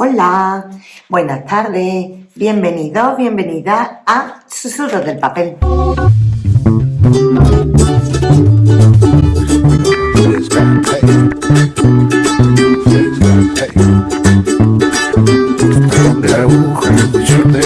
Hola, buenas tardes, bienvenidos, bienvenida a Susurros del Papel. de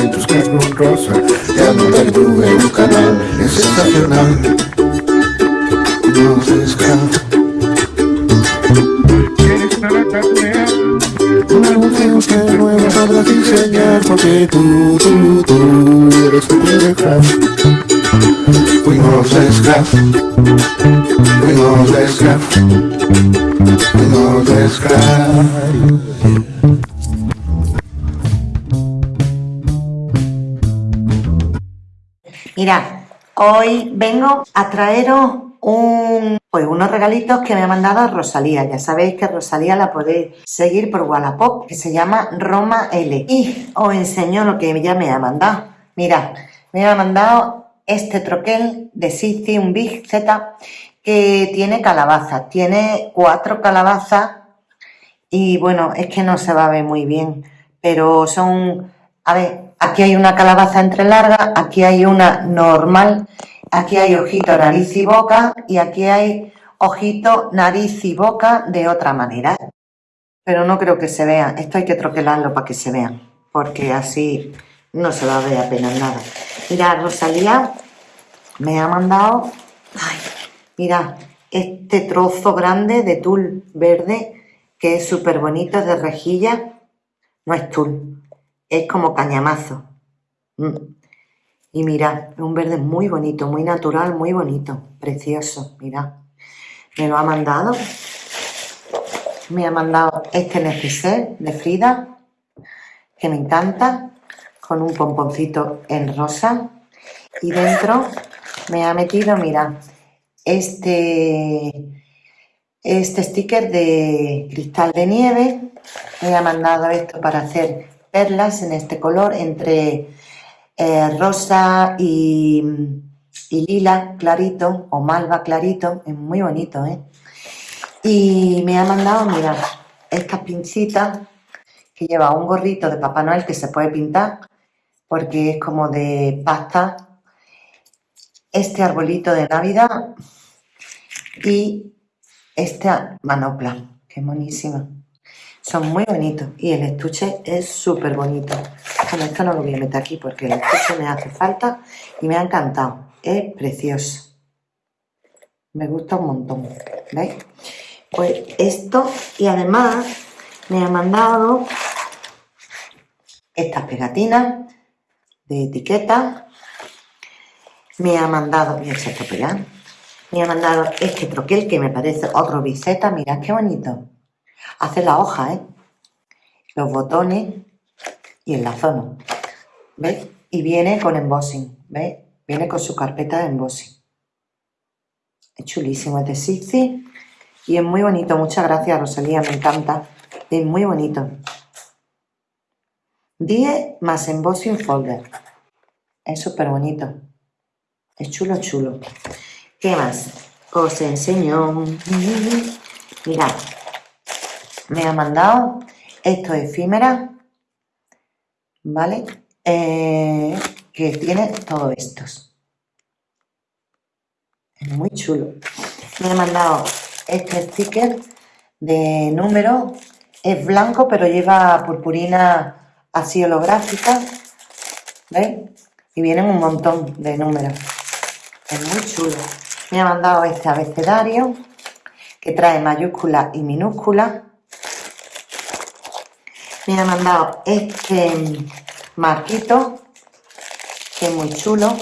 en tus rosa. Un canal, es. Un agujero que nuevo podrás diseñar porque tú, tú, tú eres tu craft. Fuimos de scrap, fuimos de scrap, fuimos de. Mira, hoy vengo a traeros un, pues unos regalitos que me ha mandado Rosalía. Ya sabéis que Rosalía la podéis seguir por Wallapop, que se llama Roma L. Y os enseño lo que ella me ha mandado. Mira, me ha mandado este troquel de Sisi, un Big Z, que tiene calabazas. Tiene cuatro calabazas y bueno, es que no se va a ver muy bien, pero son, a ver, aquí hay una calabaza entre larga, aquí hay una normal, aquí hay ojito, nariz y boca y aquí hay ojito, nariz y boca de otra manera. Pero no creo que se vea, esto hay que troquelarlo para que se vean, porque así no se va a ver apenas nada. Mira, Rosalía me ha mandado, ay, mira, este trozo grande de tul verde que es súper bonito de rejilla, no es tul, es como cañamazo. Mm. Y mira, un verde muy bonito, muy natural, muy bonito, precioso, mira. Me lo ha mandado. Me ha mandado este neceser de Frida, que me encanta, con un pomponcito en rosa. Y dentro me ha metido, mira, este, este sticker de cristal de nieve. Me ha mandado esto para hacer perlas en este color entre eh, rosa y, lila clarito o malva clarito, es muy bonito, ¿eh? Y me ha mandado, mira, estas pincitas que lleva un gorrito de Papá Noel que se puede pintar porque es como de pasta, este arbolito de Navidad y esta manopla, que es monísima. Son muy bonitos y el estuche es súper bonito. Bueno, esto no lo voy a meter aquí porque el estuche me hace falta y me ha encantado. Es precioso. Me gusta un montón. ¿Veis? Pues esto y además me ha mandado estas pegatinas de etiqueta. Me ha mandado, voy a echar pegar. Me ha mandado este troquel que me parece otro biseta. Mirad qué bonito. Hace la hoja, ¿eh? Los botones y lazono. ¿Veis? Y viene con embossing, ¿veis? Viene con su carpeta de embossing. Es chulísimo, es de y es muy bonito. Muchas gracias, Rosalía, me encanta. Es muy bonito. 10 más embossing folder. Es súper bonito. Es chulo, chulo. ¿Qué más? Os enseño. Mirad, me ha mandado esto efímera, ¿vale? Eh, que tiene todos estos. Es muy chulo. Me ha mandado este sticker de número. Es blanco, pero lleva purpurina así holográfica. ¿Veis? Y vienen un montón de números. Es muy chulo. Me ha mandado este abecedario que trae mayúscula y minúscula me ha mandado este marquito, que es muy chulo.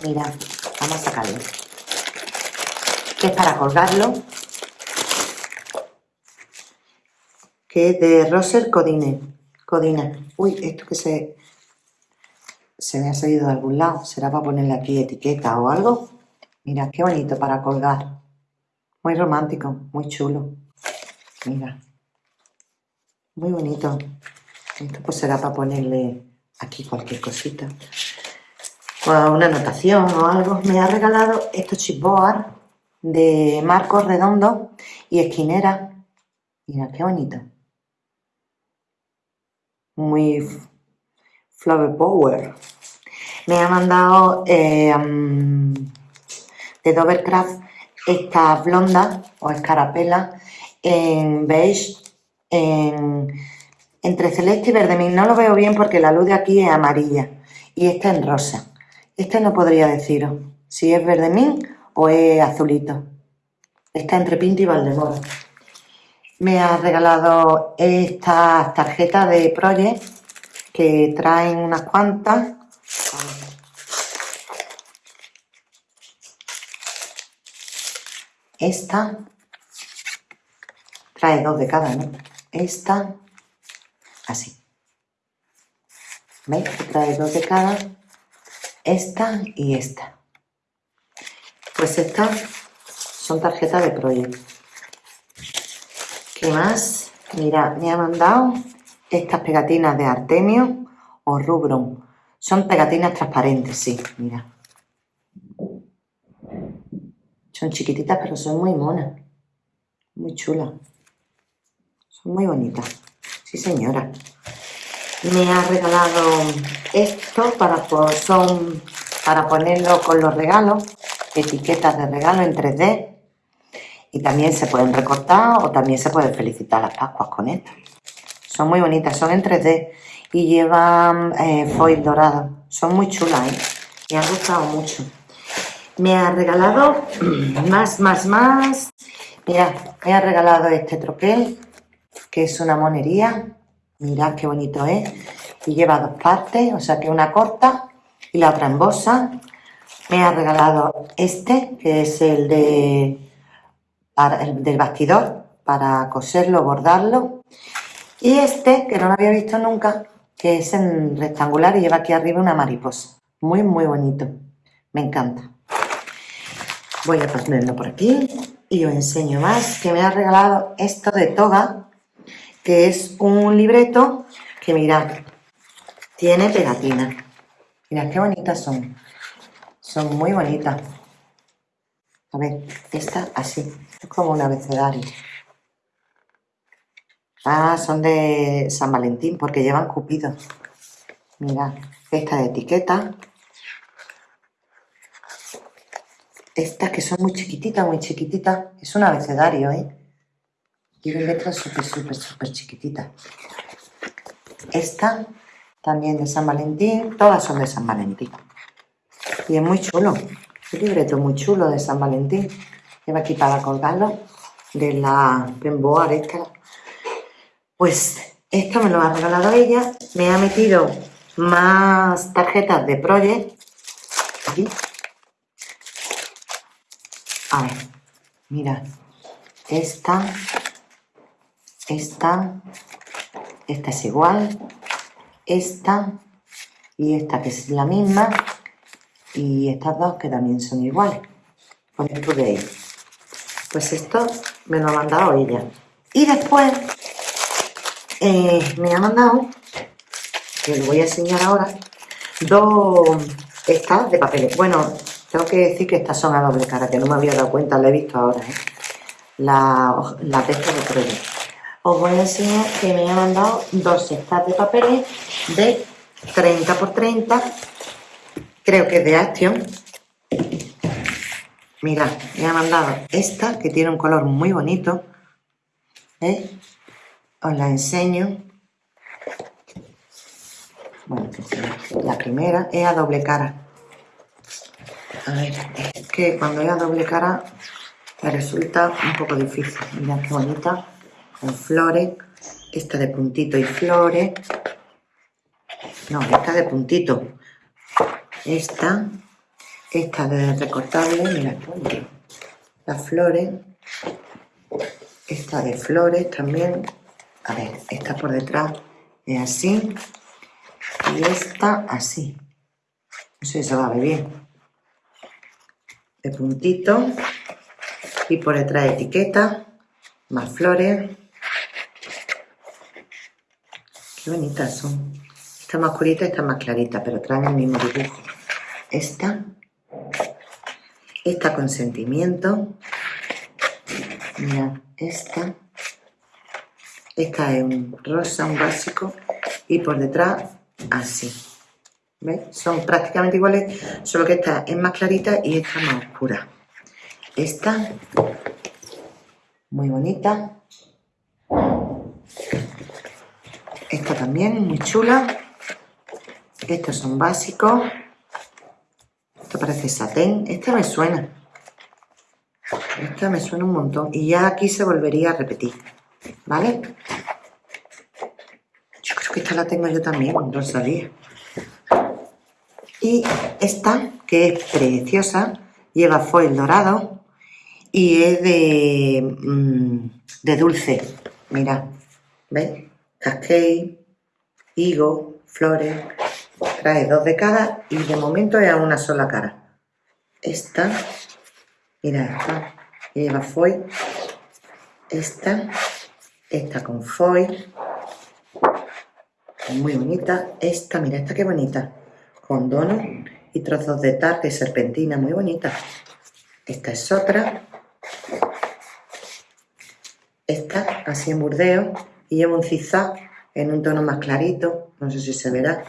Mira, vamos a sacarlo. Que es para colgarlo. Que es de Roser Codine. Codina. Uy, esto que se, se me ha salido de algún lado. ¿Será para ponerle aquí etiqueta o algo? Mira, qué bonito para colgar. Muy romántico, muy chulo. Mira. Muy bonito. Esto pues será para ponerle aquí cualquier cosita. O una anotación o algo. Me ha regalado estos chipboard de marcos redondos y esquinera. Mira, qué bonito. Muy Flower Power. Me ha mandado eh, de Dovercraft esta blonda o escarapela en beige, en, entre celeste y verde. No lo veo bien porque la luz de aquí es amarilla y esta en rosa. Este no podría deciros si es verdemín o es azulito. Está entre Pinto y Valdemoro. Me ha regalado esta tarjeta de Project que traen unas cuantas. Esta trae dos de cada, ¿no? Esta, así. ¿Veis? Trae dos de cada. Esta y esta. Pues estas son tarjetas de proyecto. ¿Qué más? Mira, me ha mandado estas pegatinas de Artemio o Rubron. Son pegatinas transparentes, sí, mira. Son chiquititas, pero son muy monas. Muy chulas. Son muy bonitas. Sí, señora. Me ha regalado esto para, son para ponerlo con los regalos. Etiquetas de regalo en 3D. Y también se pueden recortar o también se pueden felicitar las Pascuas con esto. Son muy bonitas, son en 3D y llevan eh, foil dorado. Son muy chulas, ¿eh? Me han gustado mucho. Me ha regalado más, más, más. Mira, me ha regalado este troquel, que es una monería. Mirad qué bonito es. Y lleva dos partes, o sea que una corta y la otra en bolsa. Me ha regalado este, que es el, de, el del bastidor, para coserlo, bordarlo. Y este, que no lo había visto nunca, que es en rectangular y lleva aquí arriba una mariposa. Muy, muy bonito. Me encanta. Voy a ponerlo por aquí y os enseño más, que me ha regalado esto de Toga, que es un libreto que mirad, tiene pegatina. Mirad qué bonitas son. Son muy bonitas. A ver, esta así, es como un abecedario. Ah, son de San Valentín porque llevan cupido. Mira, esta de etiqueta. Estas que son muy chiquititas, muy chiquititas. Es un abecedario, ¿eh? Tiene letras súper, súper, súper chiquititas. Esta también de San Valentín. Todas son de San Valentín. Y es muy chulo. Un libreto muy chulo de San Valentín. Lleva aquí para colgarlo. De la Pemboar esta pues esto me lo ha regalado ella. Me ha metido más tarjetas de Project. Aquí. A ver, mira. Esta. Esta. Esta es igual. Esta. Y esta que es la misma. Y estas dos que también son iguales. Con esto de. Pues esto me lo ha mandado ella. Y después eh, me ha mandado, que lo voy a enseñar ahora, dos estas de papeles. Bueno, tengo que decir que estas son a doble cara, que no me había dado cuenta, lo he visto ahora, ¿eh? la, la de proyecto. Os voy a enseñar que me ha mandado dos estas de papeles de 30 por 30, creo que es de Action. Mirad, me ha mandado esta, que tiene un color muy bonito, ¿eh? os la enseño. Bueno, la primera es a doble cara. A ver, es que cuando es a doble cara me resulta un poco difícil. Mirad qué bonita, con flores. Esta de puntito y flores. No, esta de puntito. Esta, esta de recortable, mira Las flores. Esta de flores también. A ver, esta por detrás es así y esta así. No sé si se va a ver bien. De puntito y por detrás etiqueta, más flores. Bonitas son. Esta más oscurita y esta más clarita, pero traen el mismo dibujo. Esta, esta con sentimiento. Mira, esta Esta es un rosa, un básico, y por detrás así. ¿Veis? Son prácticamente iguales, solo que esta es más clarita y esta más oscura. Esta, muy bonita. Esta también, muy chula. Estos son básicos. Esto parece satén. Esta me suena. Esta me suena un montón. Y ya aquí se volvería a repetir. ¿Vale? Yo creo que esta la tengo yo también, no sabía. Y esta, que es preciosa, lleva foil dorado y es de, mm, de dulce. Mira, ¿veis? Cascade, higo, flores. Trae dos de cada y de momento es a una sola cara. Esta, mira esta, lleva foil. Esta, esta con foil. Muy bonita. Esta, mira, esta qué bonita con donos y trozos de tarta y serpentina, muy bonita. Esta es otra. Esta, así en burdeo, y lleva un zigzag en un tono más clarito, no sé si se verá.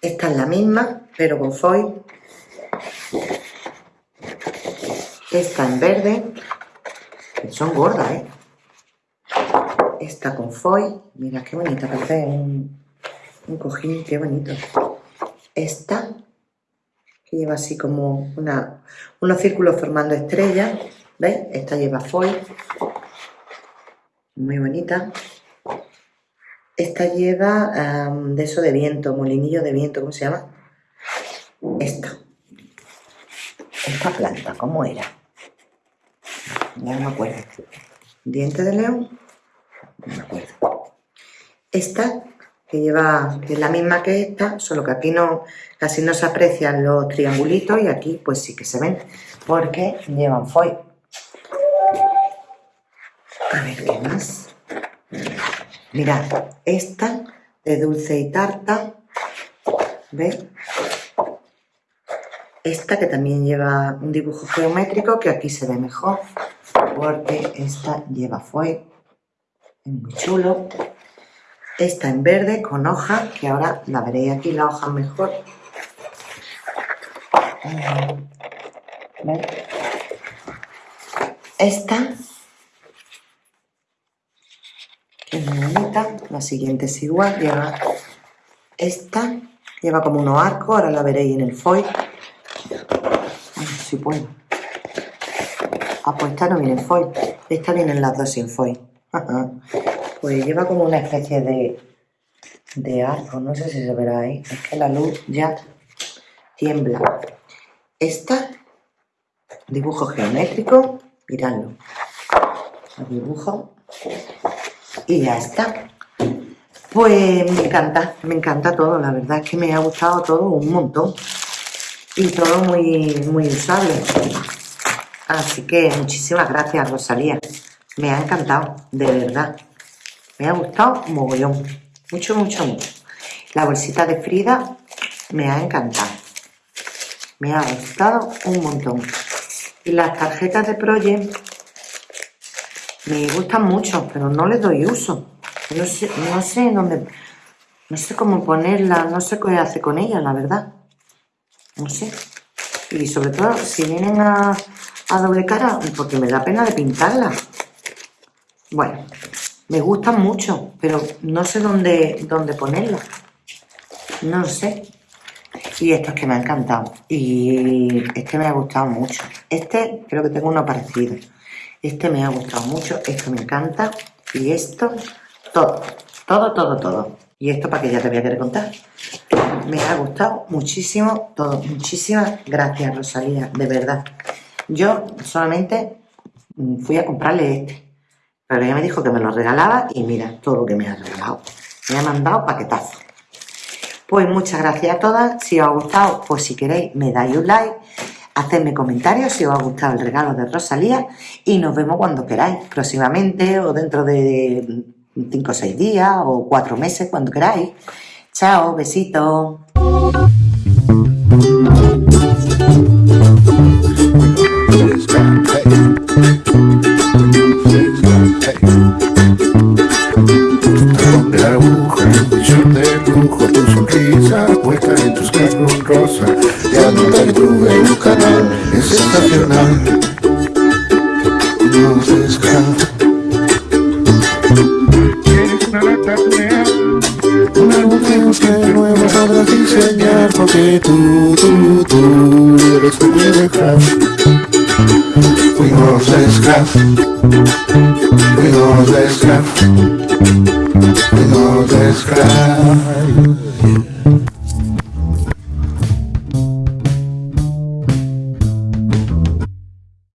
Esta es la misma, pero con foil. Esta en verde, son gordas, ¿eh? Esta con foil, mira qué bonita, parece un, un cojín, qué bonito. Esta, que lleva así como una, unos círculos formando estrellas, ¿veis? Esta lleva foil, muy bonita. Esta lleva de eso de viento, molinillo de viento, ¿cómo se llama? Esta. Esta planta, ¿cómo era? Ya no me acuerdo. Diente de león, no me acuerdo. Esta que lleva, que es la misma que esta, solo que aquí no, casi no se aprecian los triangulitos y aquí pues sí que se ven, porque llevan foil. A ver, ¿qué más? Mirad, esta de dulce y tarta, ¿veis? Esta que también lleva un dibujo geométrico, que aquí se ve mejor, porque esta lleva foil, es muy chulo. Esta en verde con hoja, que ahora la veréis aquí la hoja mejor. Esta, es muy bonita, la siguiente es igual, lleva esta, lleva como unos arcos, ahora la veréis en el foil. A ver si puedo. Ah, pues esta no viene en foil, esta vienen las dos sin foil. Pues lleva como una especie de, de arco, no sé si se verá ahí, es que la luz ya tiembla. Esta, dibujo geométrico, miradlo, dibujo y ya está. Pues me encanta, me encanta todo, la verdad es que me ha gustado todo un montón y todo muy, muy usable. Así que muchísimas gracias Rosalía, me ha encantado, de verdad. Me ha gustado mogollón. Mucho, mucho, mucho. La bolsita de Frida me ha encantado. Me ha gustado un montón. Y las tarjetas de Project me gustan mucho, pero no les doy uso. No sé, no sé dónde... No sé cómo ponerlas, no sé qué hace con ellas, la verdad. No sé. Y sobre todo, si vienen a, a doble cara, porque me da pena de pintarlas. Bueno, me gustan mucho, pero no sé dónde, dónde ponerlo. No sé. Y esto es que me ha encantado. Y este me ha gustado mucho. Este creo que tengo uno parecido. Este me ha gustado mucho. Esto me encanta. Y esto, todo. Todo, todo, todo. Y esto para que ya te voy a querer contar. Me ha gustado muchísimo todo. Muchísimas gracias, Rosalía. De verdad. Yo solamente fui a comprarle este pero ella me dijo que me lo regalaba y mira todo lo que me ha regalado. Me ha mandado paquetazo. Pues muchas gracias a todas. Si os ha gustado, pues si queréis me dais un like. Hacedme comentarios si os ha gustado el regalo de Rosalía y nos vemos cuando queráis, próximamente o dentro de 5 o 6 días o 4 meses, cuando queráis. Chao, besito. Es sensacional. No se escapa. Nueva, Un álbum que busque nuevo podrás diseñar porque tú, tú, tú eres mi dejar. Fuimos de scrap, fuimos de scrap, fuimos de scrap.